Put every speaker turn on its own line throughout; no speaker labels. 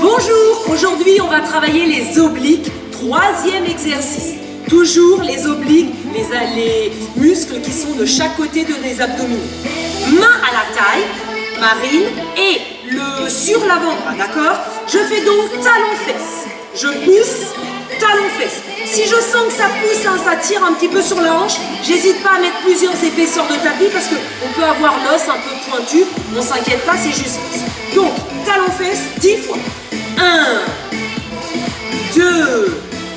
Bonjour, aujourd'hui on va travailler les obliques, troisième exercice. Toujours les obliques, les, les muscles qui sont de chaque côté de les abdominaux. Main à la taille, Marine, et le sur l'avant-bras, d'accord? Je fais donc talon-fesse. Je pousse, talon-fesse. Si je sens que ça pousse, hein, ça tire un petit peu sur la hanche, j'hésite pas à mettre plusieurs épaisseurs de tapis parce qu'on peut avoir l'os un peu pointu. On s'inquiète pas, c'est juste. Donc, talon-fesse 10 fois.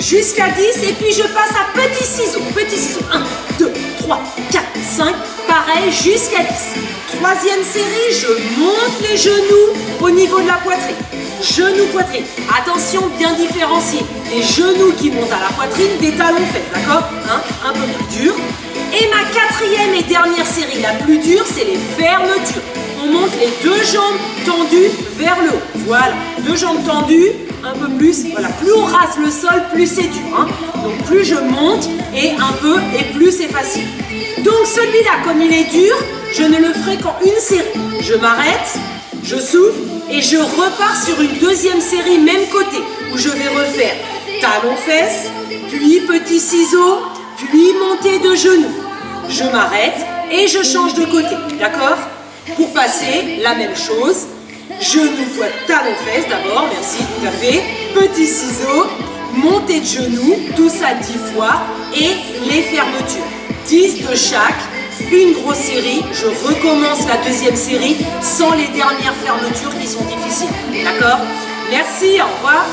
Jusqu'à 10 et puis je passe à petit ciseau. Petit ciseau. 1, 2, 3, 4, 5, pareil jusqu'à 10. Troisième série, je monte les genoux au niveau de la poitrine. Genoux, poitrine. Attention, bien différencier. Les genoux qui montent à la poitrine, des talons faits, d'accord hein Un peu plus dur. Et ma quatrième et dernière série, la plus dure, c'est les fermetures. On monte les deux jambes tendues vers le haut. Voilà, deux jambes tendues, un peu plus. Voilà, plus on rase le sol, plus c'est dur. Hein Donc plus je monte et un peu et plus c'est facile. Donc celui-là, comme il est dur, je ne le ferai qu'en une série. Je m'arrête, je souffle et je repars sur une deuxième série, même côté, où je vais refaire talon-fesse, puis petit ciseau, puis montée de genoux. Je m'arrête et je change de côté, d'accord? Pour passer, la même chose, Genoux, fois talon-fesse d'abord, merci, tout à fait. Petit ciseau, montée de genoux, tout ça 10 fois. Et les fermetures, 10 de chaque, une grosse série. Je recommence la deuxième série sans les dernières fermetures qui sont difficiles. D'accord? Merci, au revoir.